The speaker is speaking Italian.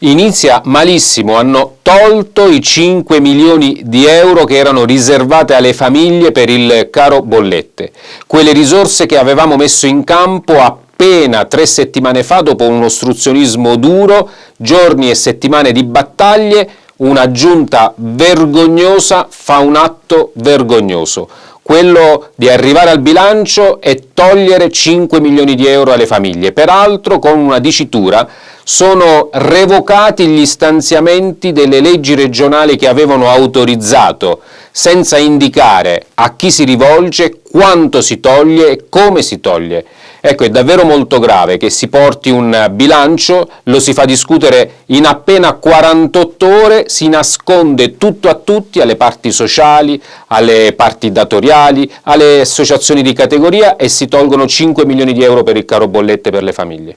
Inizia malissimo, hanno tolto i 5 milioni di euro che erano riservate alle famiglie per il caro bollette, quelle risorse che avevamo messo in campo appena tre settimane fa dopo un ostruzionismo duro, giorni e settimane di battaglie, una giunta vergognosa fa un atto vergognoso. Quello di arrivare al bilancio e togliere 5 milioni di euro alle famiglie, peraltro con una dicitura sono revocati gli stanziamenti delle leggi regionali che avevano autorizzato, senza indicare a chi si rivolge, quanto si toglie e come si toglie. Ecco, è davvero molto grave che si porti un bilancio, lo si fa discutere in appena 48 ore, si nasconde tutto a tutti, alle parti sociali, alle parti datoriali, alle associazioni di categoria e si tolgono 5 milioni di euro per il caro bollette per le famiglie.